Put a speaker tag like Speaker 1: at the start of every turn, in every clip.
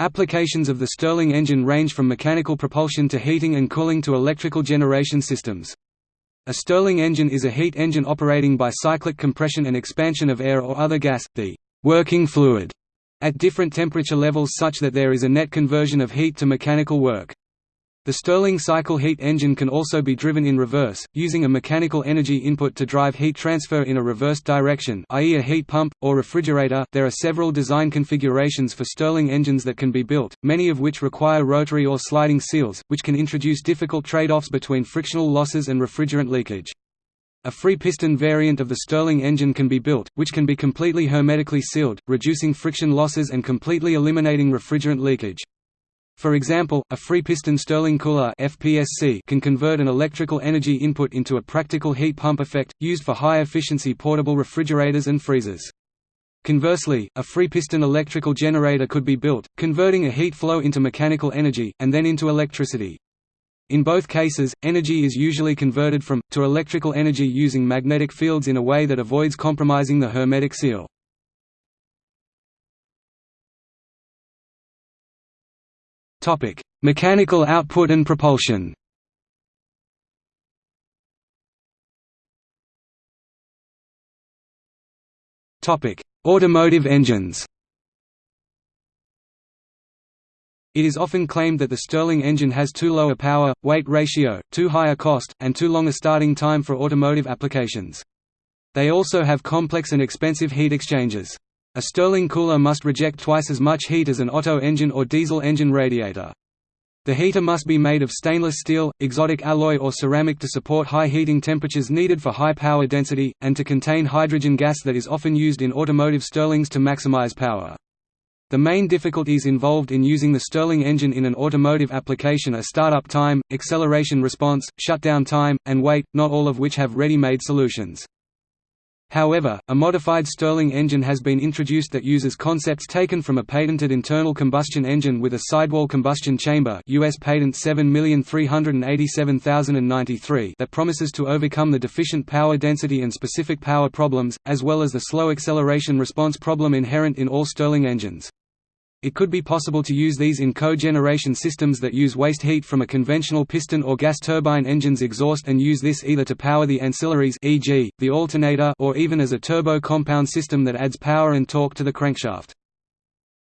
Speaker 1: Applications of the Stirling engine range from mechanical propulsion to heating and cooling to electrical generation systems. A Stirling engine is a heat engine operating by cyclic compression and expansion of air or other gas, the working fluid, at different temperature levels such that there is a net conversion of heat to mechanical work. The Stirling cycle heat engine can also be driven in reverse, using a mechanical energy input to drive heat transfer in a reversed direction i.e. a heat pump, or refrigerator there are several design configurations for Stirling engines that can be built, many of which require rotary or sliding seals, which can introduce difficult trade-offs between frictional losses and refrigerant leakage. A free piston variant of the Stirling engine can be built, which can be completely hermetically sealed, reducing friction losses and completely eliminating refrigerant leakage. For example, a free-piston Stirling cooler FPSC can convert an electrical energy input into a practical heat pump effect, used for high-efficiency portable refrigerators and freezers. Conversely, a free-piston electrical generator could be built, converting a heat flow into mechanical energy, and then into electricity. In both cases, energy is usually converted from, to electrical energy using magnetic fields in a way that avoids compromising the hermetic seal. Topic: Mechanical output and propulsion. Topic: Automotive engines. It is often claimed that the Stirling engine has too low a power-weight ratio, too high a cost, and too long a starting time for automotive applications. They also have complex and expensive heat exchangers. A Stirling cooler must reject twice as much heat as an Otto engine or diesel engine radiator. The heater must be made of stainless steel, exotic alloy or ceramic to support high heating temperatures needed for high power density, and to contain hydrogen gas that is often used in automotive Stirlings to maximize power. The main difficulties involved in using the Stirling engine in an automotive application are startup time, acceleration response, shutdown time, and weight, not all of which have ready-made solutions. However, a modified Stirling engine has been introduced that uses concepts taken from a patented internal combustion engine with a sidewall combustion chamber US patent 7387093 that promises to overcome the deficient power density and specific power problems, as well as the slow acceleration response problem inherent in all Stirling engines. It could be possible to use these in cogeneration systems that use waste heat from a conventional piston or gas turbine engine's exhaust and use this either to power the ancillaries e.g., the alternator or even as a turbo compound system that adds power and torque to the crankshaft.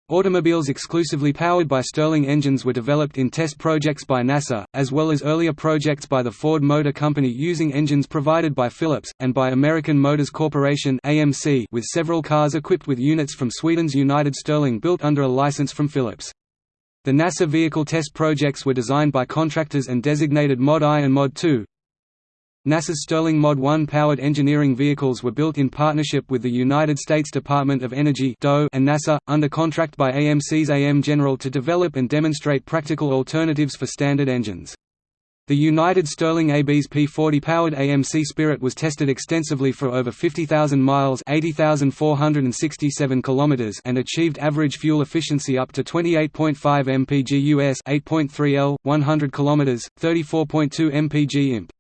Speaker 1: Automobiles exclusively powered by Stirling engines were developed in test projects by NASA, as well as earlier projects by the Ford Motor Company using engines provided by Philips, and by American Motors Corporation with several cars equipped with units from Sweden's United Stirling built under a license from Philips. The NASA vehicle test projects were designed by contractors and designated Mod I and Mod II, NASA's Stirling Mod 1 powered engineering vehicles were built in partnership with the United States Department of Energy and NASA, under contract by AMC's AM General to develop and demonstrate practical alternatives for standard engines. The United Stirling AB's P40-powered AMC Spirit was tested extensively for over 50,000 miles km) and achieved average fuel efficiency up to 28.5 mpg US 8.3 L, 100 km, 34.2 mpg imp.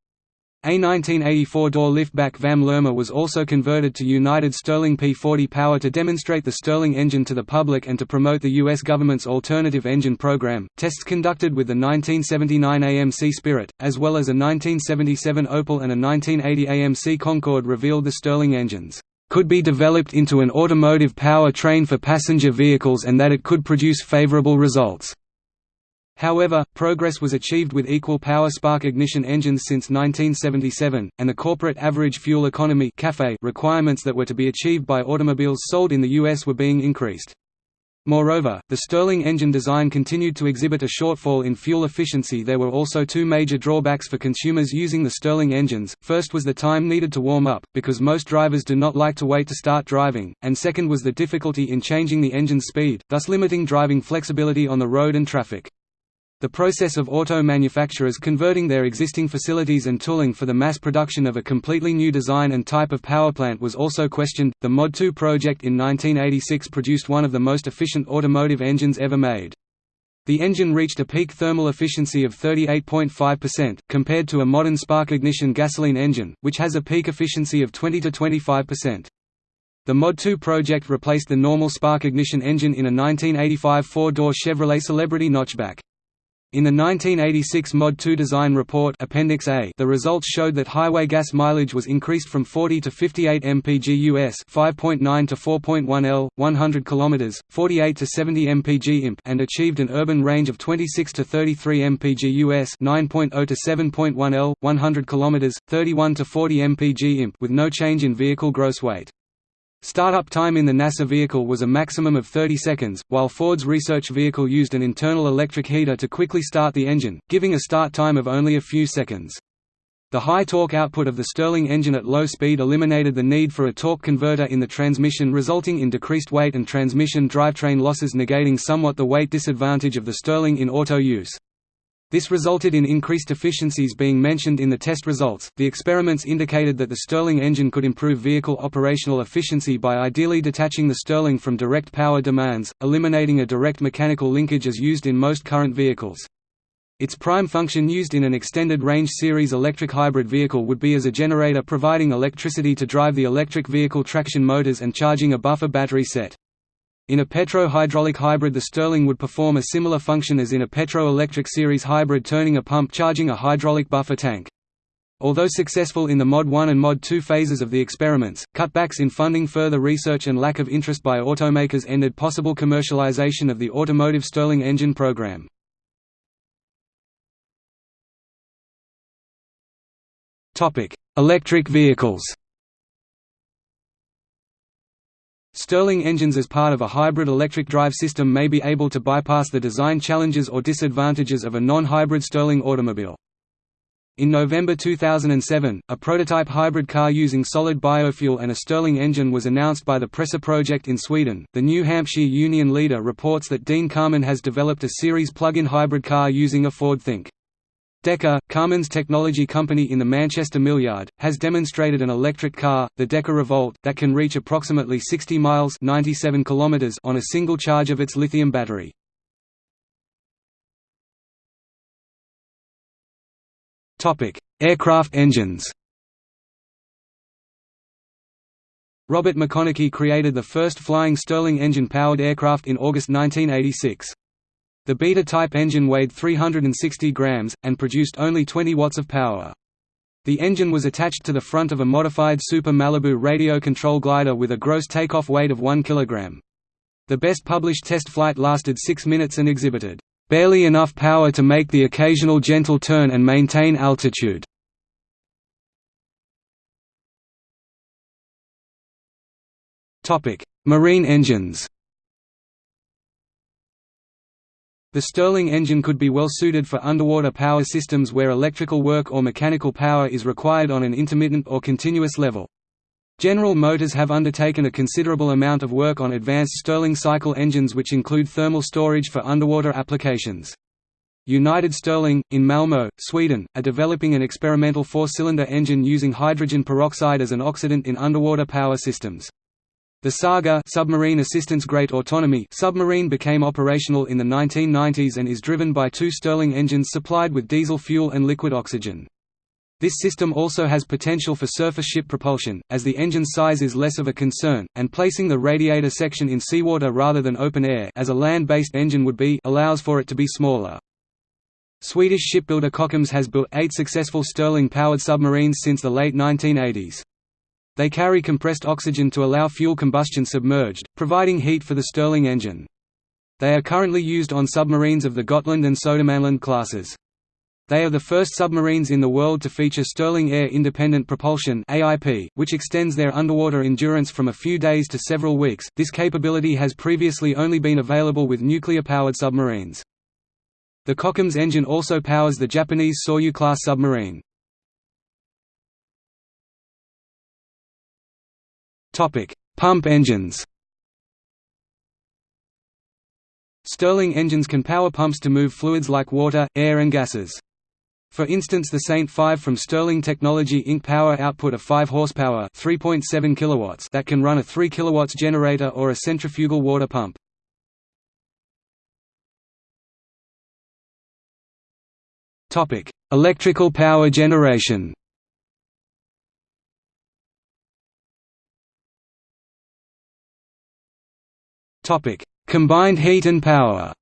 Speaker 1: A 1984 door liftback VAM Lerma was also converted to United Stirling P40 power to demonstrate the Stirling engine to the public and to promote the U.S. government's alternative engine program. Tests conducted with the 1979 AMC Spirit, as well as a 1977 Opel and a 1980 AMC Concorde revealed the Stirling engines could be developed into an automotive power train for passenger vehicles and that it could produce favorable results. However, progress was achieved with equal power spark ignition engines since 1977, and the corporate average fuel economy requirements that were to be achieved by automobiles sold in the U.S. were being increased. Moreover, the Stirling engine design continued to exhibit a shortfall in fuel efficiency there were also two major drawbacks for consumers using the Stirling engines, first was the time needed to warm up, because most drivers do not like to wait to start driving, and second was the difficulty in changing the engine's speed, thus limiting driving flexibility on the road and traffic. The process of auto manufacturers converting their existing facilities and tooling for the mass production of a completely new design and type of powerplant was also questioned. The Mod 2 project in 1986 produced one of the most efficient automotive engines ever made. The engine reached a peak thermal efficiency of 38.5%, compared to a modern spark ignition gasoline engine, which has a peak efficiency of 20 to 25%. The Mod 2 project replaced the normal spark ignition engine in a 1985 four-door Chevrolet Celebrity notchback. In the 1986 Mod 2 design report Appendix A, the results showed that highway gas mileage was increased from 40 to 58 mpg US, 5.9 to 4.1 L, 100 km, 48 to 70 mpg imp, and achieved an urban range of 26 to 33 mpg US, 9.0 to 7.1 L, 100 km, 31 to 40 mpg imp, with no change in vehicle gross weight. Startup time in the NASA vehicle was a maximum of 30 seconds, while Ford's research vehicle used an internal electric heater to quickly start the engine, giving a start time of only a few seconds. The high torque output of the Stirling engine at low speed eliminated the need for a torque converter in the transmission resulting in decreased weight and transmission drivetrain losses negating somewhat the weight disadvantage of the Stirling in auto use. This resulted in increased efficiencies being mentioned in the test results. The experiments indicated that the Stirling engine could improve vehicle operational efficiency by ideally detaching the Stirling from direct power demands, eliminating a direct mechanical linkage as used in most current vehicles. Its prime function used in an extended range series electric hybrid vehicle would be as a generator providing electricity to drive the electric vehicle traction motors and charging a buffer battery set. In a petro-hydraulic hybrid the Stirling would perform a similar function as in a petro-electric series hybrid turning a pump charging a hydraulic buffer tank. Although successful in the Mod 1 and Mod 2 phases of the experiments, cutbacks in funding further research and lack of interest by automakers ended possible commercialization of the automotive Stirling engine program. Electric vehicles Stirling engines as part of a hybrid electric drive system may be able to bypass the design challenges or disadvantages of a non-hybrid Stirling automobile. In November 2007, a prototype hybrid car using solid biofuel and a Stirling engine was announced by the Precer project in Sweden. The New Hampshire Union Leader reports that Dean Kamen has developed a series plug-in hybrid car using a Ford Think. DEKA, Kamen's technology company in the Manchester Millyard, has demonstrated an electric car, the DEKA Revolt, that can reach approximately 60 miles 97 kilometers on a single charge of its lithium battery. Aircraft engines Robert McConaghy created the first flying Stirling engine-powered aircraft in August 1986. The Beta-type engine weighed 360 grams, and produced only 20 watts of power. The engine was attached to the front of a modified Super Malibu radio control glider with a gross takeoff weight of 1 kg. The best published test flight lasted 6 minutes and exhibited, "...barely enough power to make the occasional gentle turn and maintain altitude." Marine engines The Stirling engine could be well suited for underwater power systems where electrical work or mechanical power is required on an intermittent or continuous level. General Motors have undertaken a considerable amount of work on advanced Stirling cycle engines which include thermal storage for underwater applications. United Stirling, in Malmö, Sweden, are developing an experimental four-cylinder engine using hydrogen peroxide as an oxidant in underwater power systems. The Saga submarine assistance Great Autonomy submarine became operational in the 1990s and is driven by two Stirling engines supplied with diesel fuel and liquid oxygen. This system also has potential for surface ship propulsion, as the engine size is less of a concern, and placing the radiator section in seawater rather than open air as a land-based engine would be allows for it to be smaller. Swedish shipbuilder Kockums has built eight successful Stirling-powered submarines since the late 1980s. They carry compressed oxygen to allow fuel combustion submerged, providing heat for the Stirling engine. They are currently used on submarines of the Gotland and Södermanland classes. They are the first submarines in the world to feature Stirling Air Independent Propulsion (AIP), which extends their underwater endurance from a few days to several weeks. This capability has previously only been available with nuclear-powered submarines. The Kockums engine also powers the Japanese Soryu class submarine. Topic: Pump engines. Stirling engines can power pumps to move fluids like water, air and gases. For instance the Saint 5 from Stirling Technology Inc. power output of 5 horsepower 3.7 kilowatts that can run a 3 kilowatts generator or a centrifugal water pump. Electrical power generation Combined heat and power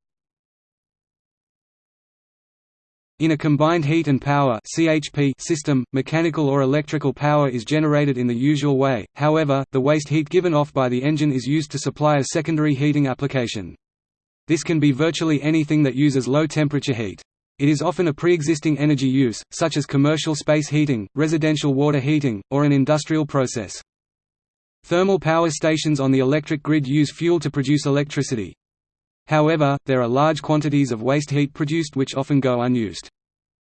Speaker 1: In a combined heat and power (CHP) system, mechanical or electrical power is generated in the usual way, however, the waste heat given off by the engine is used to supply a secondary heating application. This can be virtually anything that uses low-temperature heat. It is often a pre-existing energy use, such as commercial space heating, residential water heating, or an industrial process. Thermal power stations on the electric grid use fuel to produce electricity. However, there are large quantities of waste heat produced which often go unused.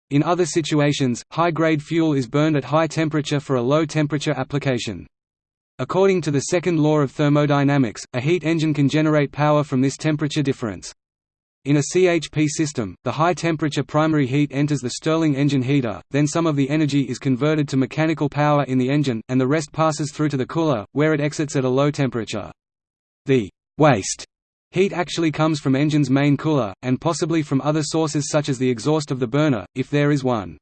Speaker 1: In other situations, high-grade fuel is burned at high temperature for a low-temperature application. According to the second law of thermodynamics, a heat engine can generate power from this temperature difference. In a CHP system, the high-temperature primary heat enters the Stirling engine heater, then some of the energy is converted to mechanical power in the engine, and the rest passes through to the cooler, where it exits at a low temperature. The «waste» Heat actually comes from engine's main cooler, and possibly from other sources such as the exhaust of the burner, if there is one.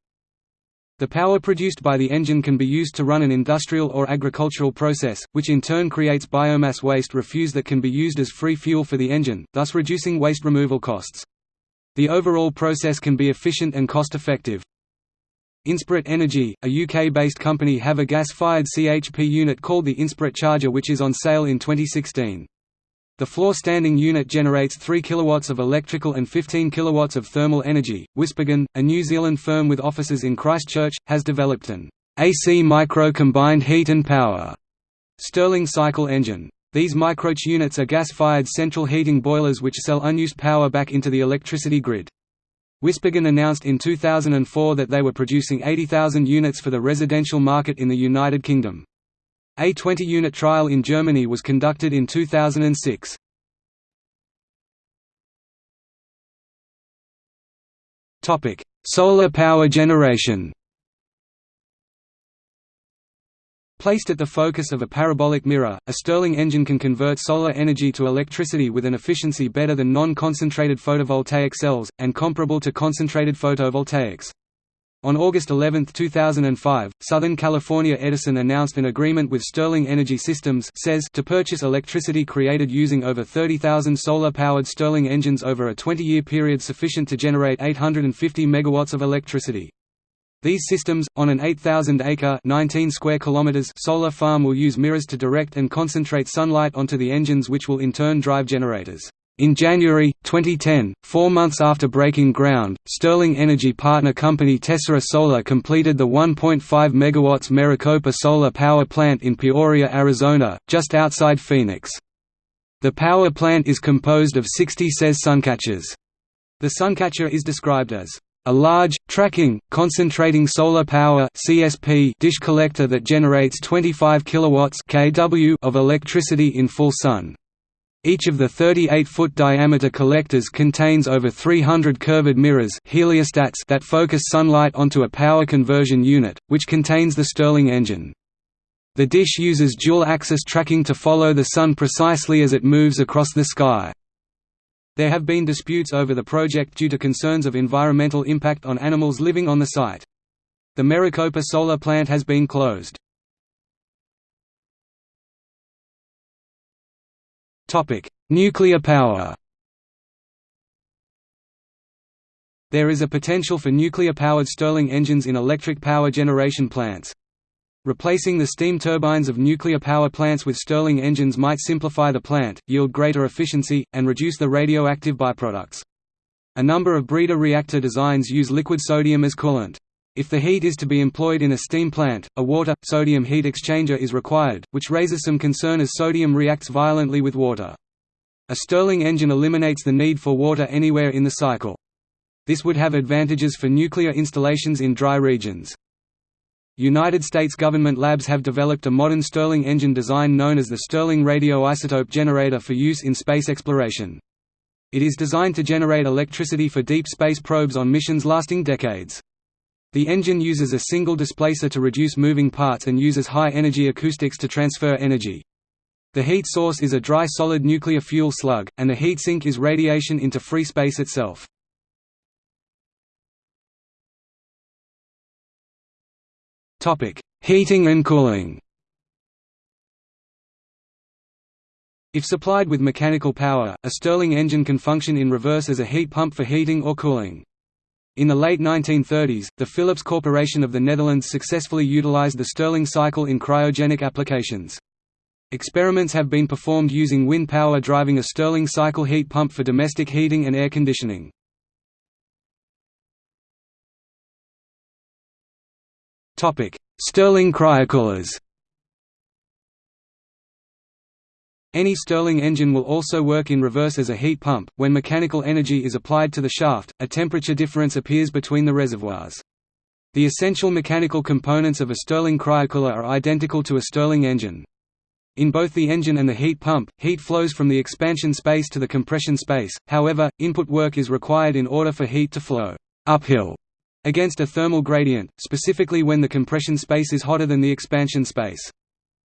Speaker 1: The power produced by the engine can be used to run an industrial or agricultural process, which in turn creates biomass waste refuse that can be used as free fuel for the engine, thus reducing waste removal costs. The overall process can be efficient and cost-effective. Inspirit Energy, a UK-based company have a gas-fired CHP unit called the Inspirit Charger which is on sale in 2016. The floor standing unit generates 3 kW of electrical and 15 kW of thermal energy. WhisperGen, a New Zealand firm with offices in Christchurch, has developed an AC micro combined heat and power Stirling cycle engine. These microch units are gas-fired central heating boilers which sell unused power back into the electricity grid. WhisperGen announced in 2004 that they were producing 80,000 units for the residential market in the United Kingdom. A 20-unit trial in Germany was conducted in 2006. Topic: Solar power generation. Placed at the focus of a parabolic mirror, a Stirling engine can convert solar energy to electricity with an efficiency better than non-concentrated photovoltaic cells, and comparable to concentrated photovoltaics. On August 11, 2005, Southern California Edison announced an agreement with Stirling Energy Systems to purchase electricity created using over 30,000 solar-powered Stirling engines over a 20-year period sufficient to generate 850 megawatts of electricity. These systems, on an 8,000-acre (19 square kilometers) solar farm will use mirrors to direct and concentrate sunlight onto the engines which will in turn drive generators. In January, 2010, four months after breaking ground, Stirling Energy partner company Tessera Solar completed the 1.5 MW Maricopa solar power plant in Peoria, Arizona, just outside Phoenix. The power plant is composed of 60 SES suncatchers. The suncatcher is described as a large, tracking, concentrating solar power CSP dish collector that generates 25 kilowatts kW of electricity in full sun. Each of the 38-foot diameter collectors contains over 300 curved mirrors heliostats that focus sunlight onto a power conversion unit, which contains the Stirling engine. The dish uses dual-axis tracking to follow the Sun precisely as it moves across the sky. There have been disputes over the project due to concerns of environmental impact on animals living on the site. The Maricopa solar plant has been closed. Nuclear power There is a potential for nuclear-powered Stirling engines in electric power generation plants. Replacing the steam turbines of nuclear power plants with Stirling engines might simplify the plant, yield greater efficiency, and reduce the radioactive byproducts. A number of breeder reactor designs use liquid sodium as coolant. If the heat is to be employed in a steam plant, a water-sodium heat exchanger is required, which raises some concern as sodium reacts violently with water. A Stirling engine eliminates the need for water anywhere in the cycle. This would have advantages for nuclear installations in dry regions. United States government labs have developed a modern Stirling engine design known as the Stirling radioisotope generator for use in space exploration. It is designed to generate electricity for deep space probes on missions lasting decades. The engine uses a single displacer to reduce moving parts and uses high-energy acoustics to transfer energy. The heat source is a dry solid nuclear fuel slug, and the heat sink is radiation into free space itself. Heating and cooling If supplied with mechanical power, a Stirling engine can function in reverse as a heat pump for heating or cooling. In the late 1930s, the Philips Corporation of the Netherlands successfully utilized the Stirling cycle in cryogenic applications. Experiments have been performed using wind power driving a Stirling cycle heat pump for domestic heating and air conditioning. Stirling cryocoolers Any Stirling engine will also work in reverse as a heat pump. When mechanical energy is applied to the shaft, a temperature difference appears between the reservoirs. The essential mechanical components of a Stirling cryocooler are identical to a Stirling engine. In both the engine and the heat pump, heat flows from the expansion space to the compression space, however, input work is required in order for heat to flow uphill against a thermal gradient, specifically when the compression space is hotter than the expansion space.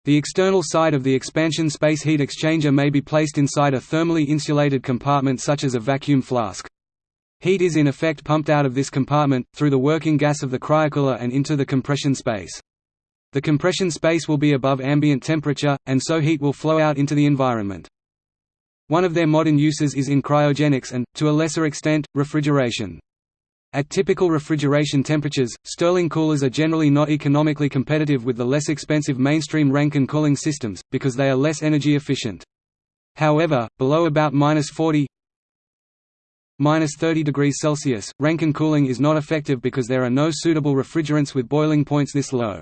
Speaker 1: The external side of the expansion space heat exchanger may be placed inside a thermally insulated compartment such as a vacuum flask. Heat is in effect pumped out of this compartment, through the working gas of the cryocooler and into the compression space. The compression space will be above ambient temperature, and so heat will flow out into the environment. One of their modern uses is in cryogenics and, to a lesser extent, refrigeration. At typical refrigeration temperatures, Stirling coolers are generally not economically competitive with the less expensive mainstream Rankine cooling systems, because they are less energy efficient. However, below about minus 40 minus 30 degrees Celsius, Rankine cooling is not effective because there are no suitable refrigerants with boiling points this low.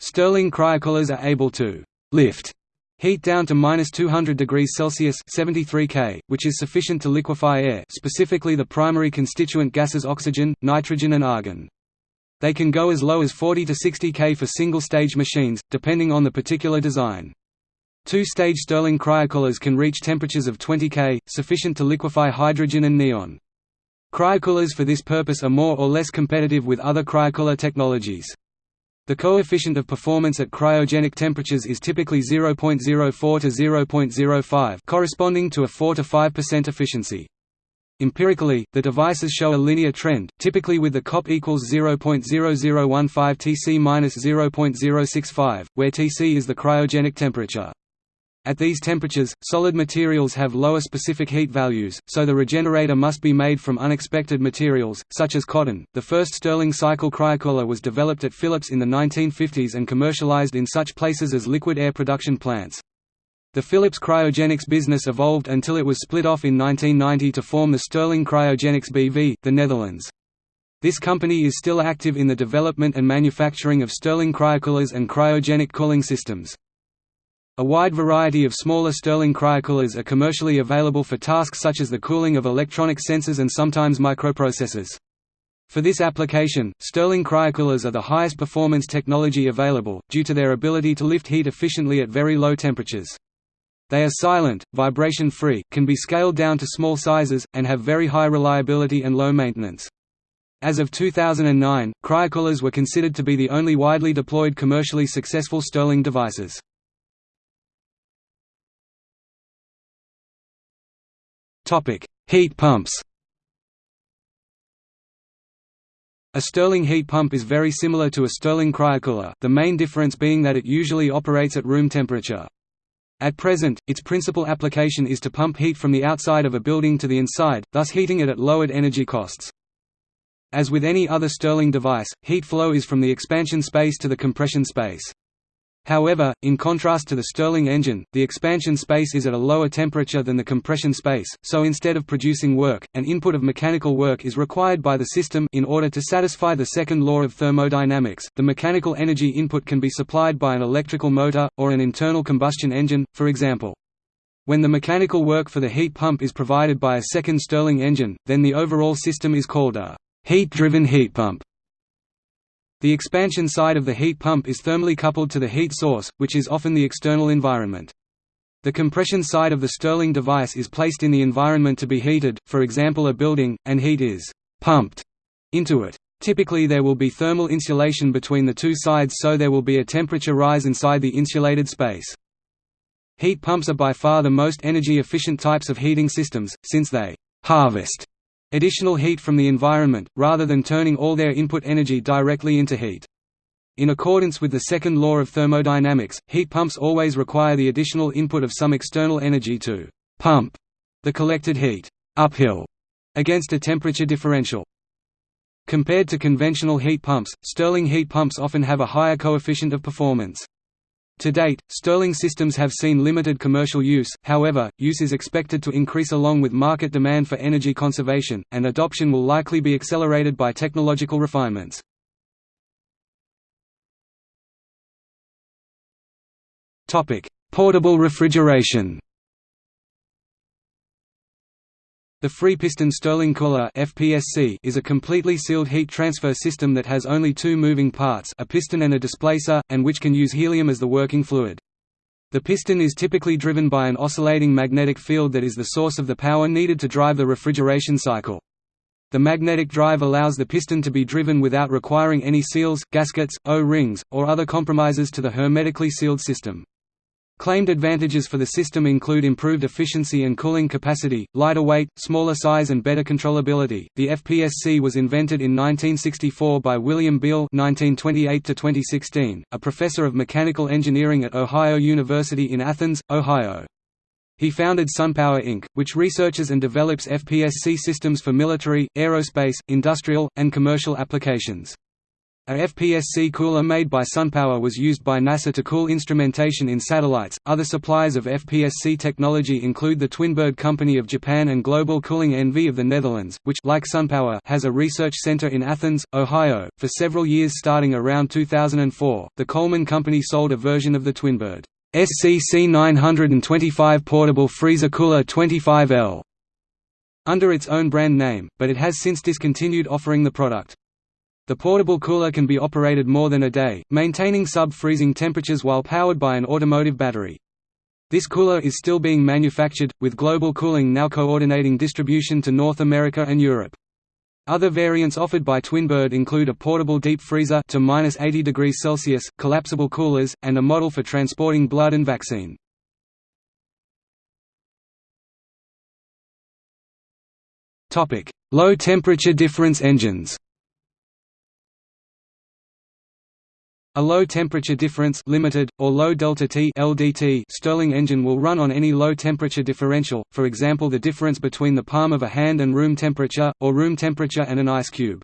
Speaker 1: Stirling cryocoolers are able to lift Heat down to minus 200 degrees Celsius 73 K, which is sufficient to liquefy air specifically the primary constituent gases oxygen, nitrogen and argon. They can go as low as 40 to 60 K for single-stage machines, depending on the particular design. Two-stage Stirling cryocoolers can reach temperatures of 20 K, sufficient to liquefy hydrogen and neon. Cryocoolers for this purpose are more or less competitive with other cryocooler technologies. The coefficient of performance at cryogenic temperatures is typically 0.04 to 0.05 corresponding to a 4 to 5% efficiency. Empirically, the devices show a linear trend, typically with the COP equals 0.0015 Tc minus 0.065, where Tc is the cryogenic temperature. At these temperatures, solid materials have lower specific heat values, so the regenerator must be made from unexpected materials, such as cotton. The first Stirling cycle cryocooler was developed at Philips in the 1950s and commercialized in such places as liquid air production plants. The Philips cryogenics business evolved until it was split off in 1990 to form the Stirling Cryogenics BV, the Netherlands. This company is still active in the development and manufacturing of Stirling cryocoolers and cryogenic cooling systems. A wide variety of smaller Stirling cryocoolers are commercially available for tasks such as the cooling of electronic sensors and sometimes microprocessors. For this application, Stirling cryocoolers are the highest performance technology available, due to their ability to lift heat efficiently at very low temperatures. They are silent, vibration-free, can be scaled down to small sizes, and have very high reliability and low maintenance. As of 2009, cryocoolers were considered to be the only widely deployed commercially successful Stirling devices. Topic: Heat pumps. A Stirling heat pump is very similar to a Stirling cryocooler, the main difference being that it usually operates at room temperature. At present, its principal application is to pump heat from the outside of a building to the inside, thus heating it at lowered energy costs. As with any other Stirling device, heat flow is from the expansion space to the compression space. However, in contrast to the Stirling engine, the expansion space is at a lower temperature than the compression space, so instead of producing work, an input of mechanical work is required by the system in order to satisfy the second law of thermodynamics. The mechanical energy input can be supplied by an electrical motor, or an internal combustion engine, for example. When the mechanical work for the heat pump is provided by a second Stirling engine, then the overall system is called a heat-driven heat pump. The expansion side of the heat pump is thermally coupled to the heat source, which is often the external environment. The compression side of the Stirling device is placed in the environment to be heated, for example a building, and heat is «pumped» into it. Typically there will be thermal insulation between the two sides so there will be a temperature rise inside the insulated space. Heat pumps are by far the most energy efficient types of heating systems, since they «harvest» additional heat from the environment, rather than turning all their input energy directly into heat. In accordance with the second law of thermodynamics, heat pumps always require the additional input of some external energy to «pump» the collected heat «uphill» against a temperature differential. Compared to conventional heat pumps, Stirling heat pumps often have a higher coefficient of performance. To date, Stirling systems have seen limited commercial use, however, use is expected to increase along with market demand for energy conservation, and adoption will likely be accelerated by technological refinements. Portable refrigeration The free-piston Stirling cooler (FPSC) is a completely sealed heat transfer system that has only two moving parts, a piston and a displacer, and which can use helium as the working fluid. The piston is typically driven by an oscillating magnetic field that is the source of the power needed to drive the refrigeration cycle. The magnetic drive allows the piston to be driven without requiring any seals, gaskets, O-rings, or other compromises to the hermetically sealed system. Claimed advantages for the system include improved efficiency and cooling capacity, lighter weight, smaller size and better controllability. The FPSC was invented in 1964 by William Beale (1928–2016), a professor of mechanical engineering at Ohio University in Athens, Ohio. He founded SunPower Inc., which researches and develops FPSC systems for military, aerospace, industrial, and commercial applications. A FPSC cooler made by SunPower was used by NASA to cool instrumentation in satellites. Other suppliers of FPSC technology include the Twinbird Company of Japan and Global Cooling NV of the Netherlands, which like SunPower has a research center in Athens, Ohio. For several years starting around 2004, the Coleman Company sold a version of the Twinbird SCC 925 portable freezer cooler 25L under its own brand name, but it has since discontinued offering the product. The portable cooler can be operated more than a day, maintaining sub-freezing temperatures while powered by an automotive battery. This cooler is still being manufactured, with Global Cooling now coordinating distribution to North America and Europe. Other variants offered by Twinbird include a portable deep freezer to minus 80 degrees Celsius, collapsible coolers, and a model for transporting blood and vaccine. Topic: Low temperature difference engines. A low-temperature difference limited, or low delta T LDT Stirling engine will run on any low-temperature differential, for example the difference between the palm of a hand and room temperature, or room temperature and an ice cube.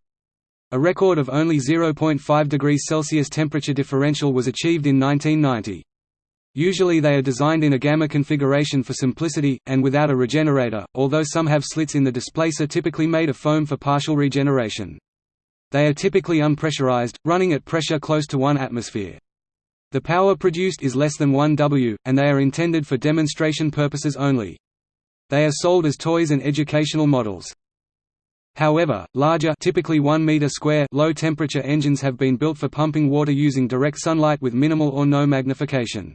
Speaker 1: A record of only 0.5 degrees Celsius temperature differential was achieved in 1990. Usually they are designed in a gamma configuration for simplicity, and without a regenerator, although some have slits in the displacer typically made of foam for partial regeneration. They are typically unpressurized, running at pressure close to 1 atmosphere. The power produced is less than 1 W, and they are intended for demonstration purposes only. They are sold as toys and educational models. However, larger typically 1 meter square low-temperature engines have been built for pumping water using direct sunlight with minimal or no magnification.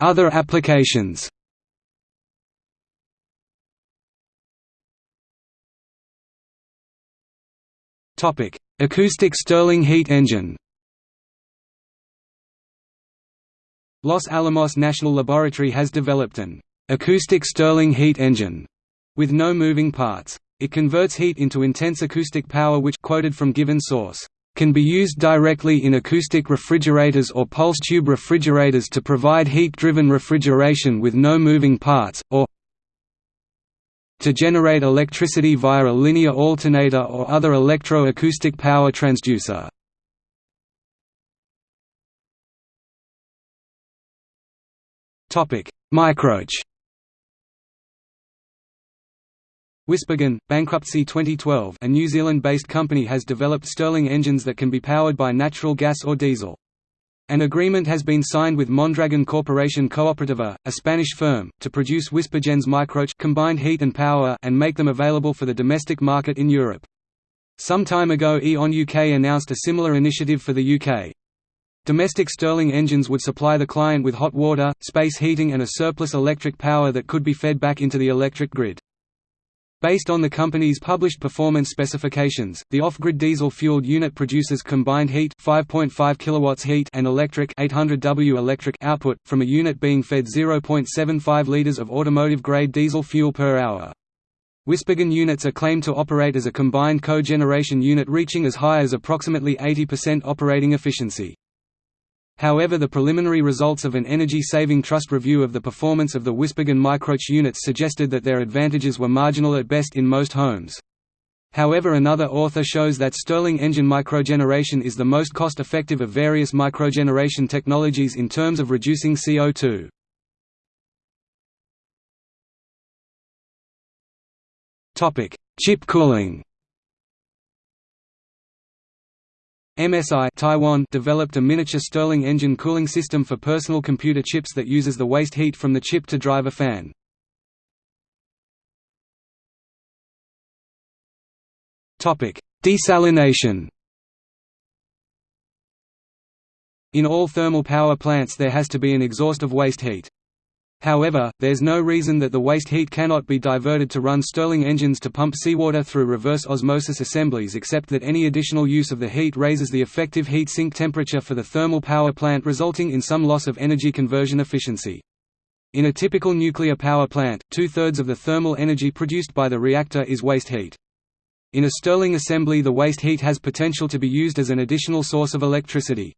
Speaker 1: Other applications Acoustic Stirling heat engine Los Alamos National Laboratory has developed an acoustic Stirling heat engine with no moving parts. It converts heat into intense acoustic power which quoted from given source can be used directly in acoustic refrigerators or pulse tube refrigerators to provide heat-driven refrigeration with no moving parts, or to generate electricity via a linear alternator or other electro-acoustic power transducer. Microch WhisperGen, bankruptcy 2012 a New Zealand-based company has developed Stirling engines that can be powered by natural gas or diesel. An agreement has been signed with Mondragon Corporation Cooperativa, a Spanish firm, to produce WhisperGen's Microch combined heat and power and make them available for the domestic market in Europe. Some time ago E.ON UK announced a similar initiative for the UK. Domestic Stirling engines would supply the client with hot water, space heating and a surplus electric power that could be fed back into the electric grid. Based on the company's published performance specifications, the off-grid diesel-fueled unit produces combined heat 5.5 kilowatts heat and electric 800 W electric output, from a unit being fed 0.75 liters of automotive-grade diesel fuel per hour. WhisperGen units are claimed to operate as a combined cogeneration unit reaching as high as approximately 80% operating efficiency. However the preliminary results of an energy-saving trust review of the performance of the WhisperGen Microch units suggested that their advantages were marginal at best in most homes. However another author shows that Stirling engine microgeneration is the most cost-effective of various microgeneration technologies in terms of reducing CO2. Chip cooling MSI Taiwan developed a miniature Stirling engine cooling system for personal computer chips that uses the waste heat from the chip to drive a fan. Desalination In all thermal power plants there has to be an exhaust of waste heat. However, there's no reason that the waste heat cannot be diverted to run Stirling engines to pump seawater through reverse osmosis assemblies except that any additional use of the heat raises the effective heat sink temperature for the thermal power plant resulting in some loss of energy conversion efficiency. In a typical nuclear power plant, two-thirds of the thermal energy produced by the reactor is waste heat. In a Stirling assembly the waste heat has potential to be used as an additional source of electricity.